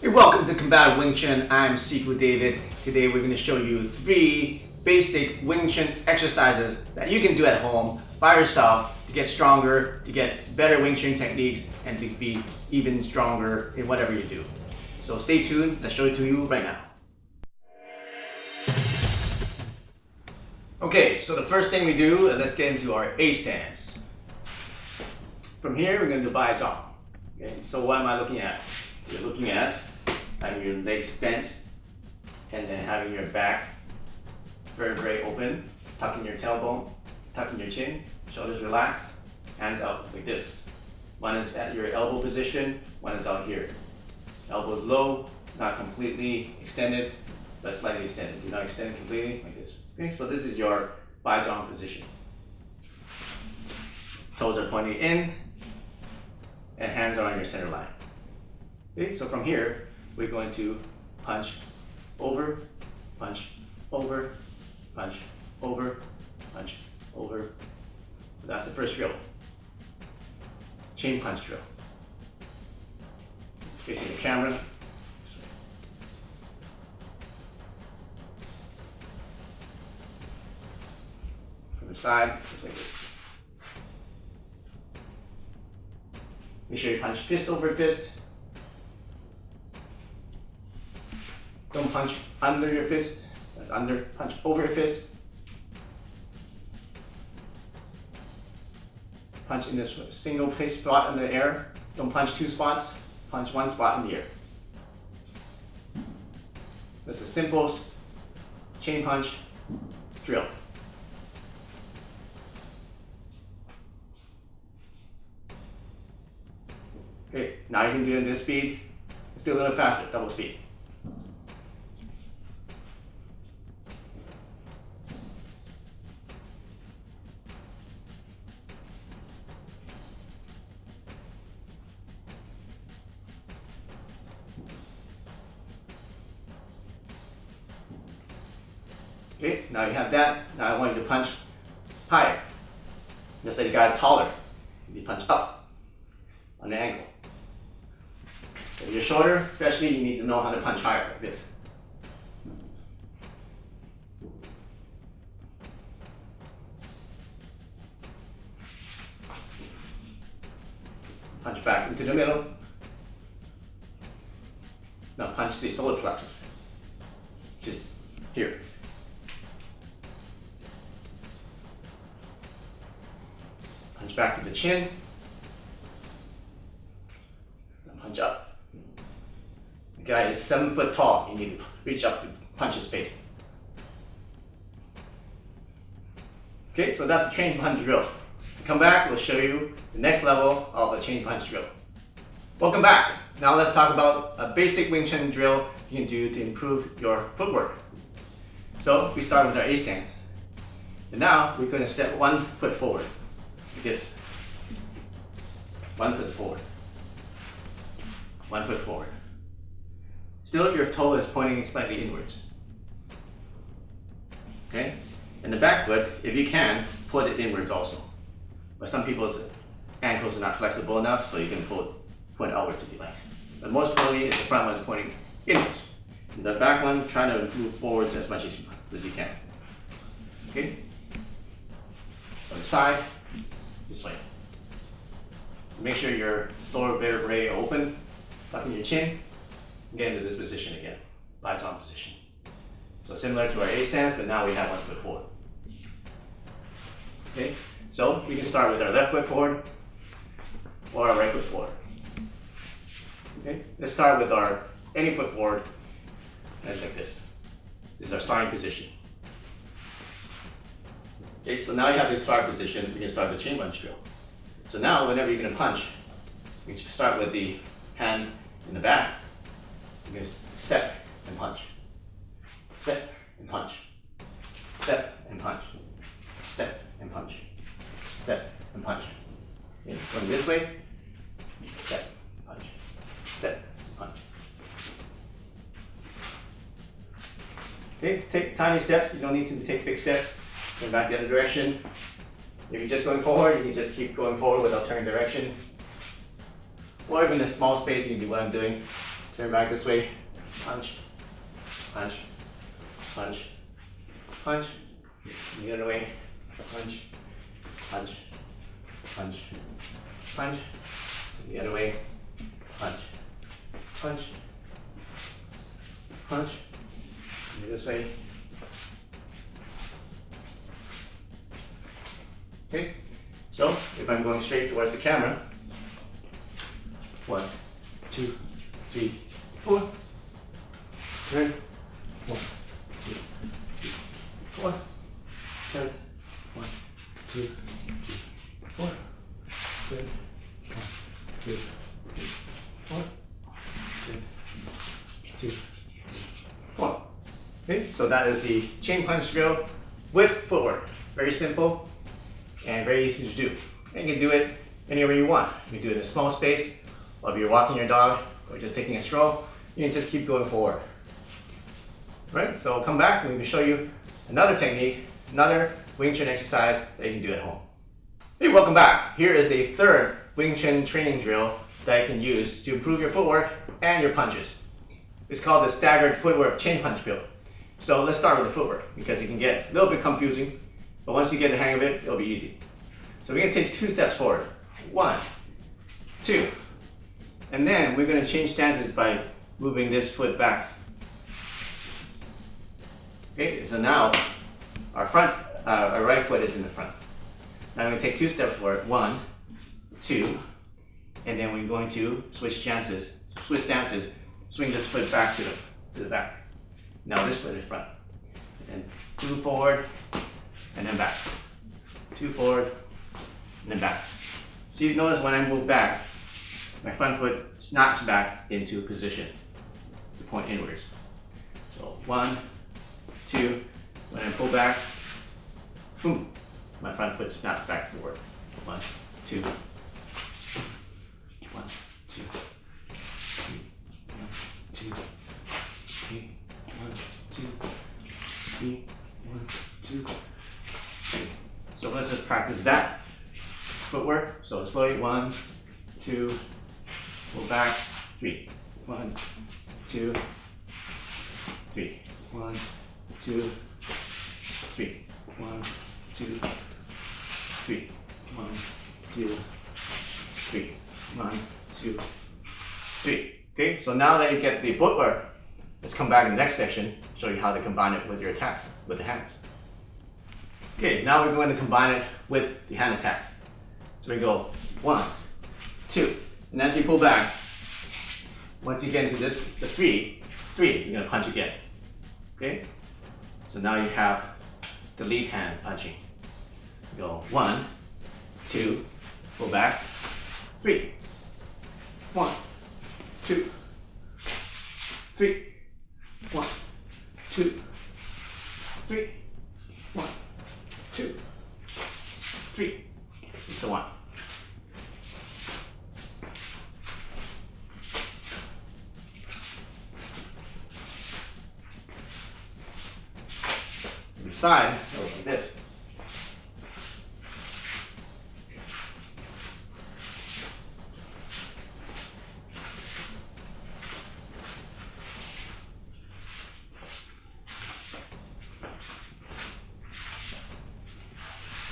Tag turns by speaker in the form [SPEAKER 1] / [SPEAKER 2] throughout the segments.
[SPEAKER 1] Hey, welcome to Combat Wing Chun. I'm Sifu David. Today we're going to show you three basic Wing Chun exercises that you can do at home by yourself to get stronger, to get better Wing Chun techniques, and to be even stronger in whatever you do. So stay tuned. Let's show it to you right now. Okay, so the first thing we do, uh, let's get into our A stance. From here, we're going to do Bai Zhang. Okay, so what am I looking at? You're looking at having your legs bent and then having your back vertebrae open, tucking your tailbone, tucking your chin, shoulders relaxed, hands out like this. One is at your elbow position, one is out here. Elbows low, not completely extended, but slightly extended. Do not extend completely like this. Okay, so this is your Bai Zhang position. Toes are pointing in, and hands are on your center line. Okay, so from here, we're going to punch over, punch over, punch over, punch over. That's the first drill. Chain punch drill. Facing the camera. From the side, just like this. Make sure you punch fist over fist. Punch under your fist. under, punch over your fist. Punch in this single place spot in the air. Don't punch two spots. Punch one spot in the air. That's a simple chain punch drill. Okay, now you can do it in this speed. Let's do a little faster, double speed. Okay, now you have that. Now I want you to punch higher. Just like the guy's taller. You punch up on the angle. If you're shorter, especially, you need to know how to punch higher like this. Punch back into the middle. Now punch the solar plexus, just here. The chin. punch up. The guy is seven foot tall. You need to reach up to punch his face. Okay, so that's the chain punch drill. Come back, we'll show you the next level of a chain punch drill. Welcome back. Now let's talk about a basic Wing Chun drill you can do to improve your footwork. So we start with our A stance. And now we're going to step one foot forward, like this. One foot forward. One foot forward. Still, your toe is pointing slightly inwards. Okay? And the back foot, if you can, put it inwards also. But some people's ankles are not flexible enough, so you can pull point outwards if you like. But most is the front one is pointing inwards. And the back one, try to move forwards as much as you, as you can. Okay? On the side, this way. Make sure your lower vertebrae are open, tucking your chin, get into this position again, Zhang position. So similar to our A stance, but now we have one foot forward. Okay, so we can start with our left foot forward or our right foot forward. Okay, let's start with our any foot forward, and like this. This is our starting position. Okay, so now you have the start position, we can start the chain punch drill. So now, whenever you're going to punch, you start with the hand in the back. You can step and punch. Step and punch. Step and punch. Step and punch. Step and punch. Okay, going this way, step, punch, step, punch. Okay, take tiny steps. You don't need to take big steps. Going back the other direction. If you're just going forward, you can just keep going forward without turning direction. Or even in a small space, you can do what I'm doing. turn back this way, punch, punch, punch, punch, the other way, punch, punch, punch, punch, the other way, punch, punch, punch, this way. Okay, so if I'm going straight towards the camera, one, two, three, four. Turn. One, two, three, four. Turn. One, two, three, four. Turn. One, two, three, four. Turn. Two, three, four. Okay, so that is the chain punch drill with footwork. Very simple and very easy to do. And you can do it anywhere you want. You can do it in a small space, if you're walking your dog, or just taking a stroll, you can just keep going forward. Right, so I'll come back and we can show you another technique, another Wing Chun exercise that you can do at home. Hey, welcome back. Here is the third Wing Chun training drill that you can use to improve your footwork and your punches. It's called the staggered footwork chain punch drill. So let's start with the footwork because it can get a little bit confusing, but once you get the hang of it, it'll be easy. So we're gonna take two steps forward. One, two, and then we're gonna change stances by moving this foot back Okay, so now our front, uh, our right foot is in the front. Now I'm to take two steps forward. One, two, and then we're going to switch chances, switch stances, swing this foot back to the, to the back. Now this foot is front. And two forward, and then back. Two forward, and then back. So you notice when I move back, my front foot snaps back into position to point inwards. So one, two, when I pull back, boom, my front foot snaps back forward. One, two, one, two, three, one, two, three, one, two, three, one, two, three. So practice that footwork. So slowly, one, two, pull back, three, one, two, three, one, two, three. One, two, three. One, two, three. One, two, three. Okay, so now that you get the footwork, let's come back in the next section, show you how to combine it with your attacks, with the hands. Okay, now we're going to combine it with the hand attacks. So we go one, two, and as you pull back, once you get into this, the three, three, you're gonna punch again. Okay? So now you have the lead hand punching. Go one, two, pull back, three, one, two, three, one, two, three, one, two, three, and so on. side, so like this.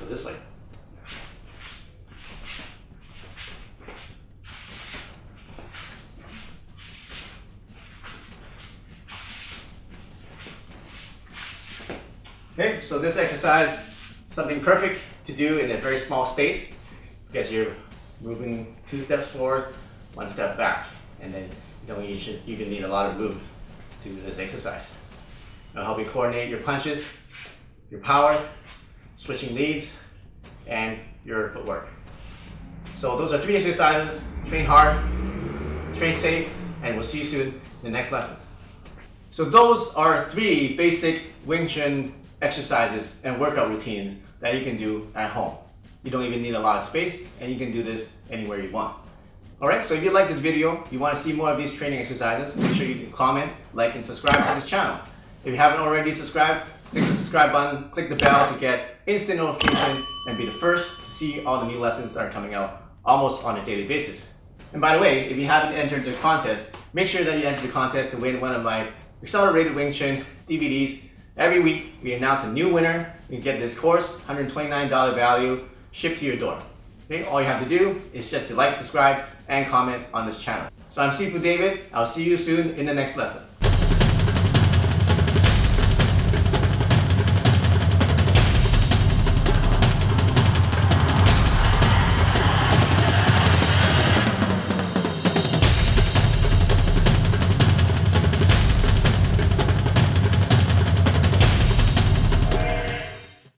[SPEAKER 1] So this way. Okay, so this exercise, something perfect to do in a very small space because you're moving two steps forward, one step back, and then you know you should need a lot of movement to do this exercise. It'll help you coordinate your punches, your power, switching leads, and your footwork. So those are three exercises. Train hard, train safe, and we'll see you soon in the next lessons. So those are three basic Wing Chun exercises and workout routines that you can do at home. You don't even need a lot of space and you can do this anywhere you want. Alright, so if you like this video, you want to see more of these training exercises, make sure you comment, like, and subscribe to this channel. If you haven't already subscribed, click the subscribe button, click the bell to get instant notification and be the first to see all the new lessons that are coming out almost on a daily basis. And by the way, if you haven't entered the contest, make sure that you enter the contest to win one of my accelerated Wing Chun DVDs. Every week, we announce a new winner. You get this course, $129 value, shipped to your door. Okay, all you have to do is just to like, subscribe, and comment on this channel. So I'm Sifu David. I'll see you soon in the next lesson.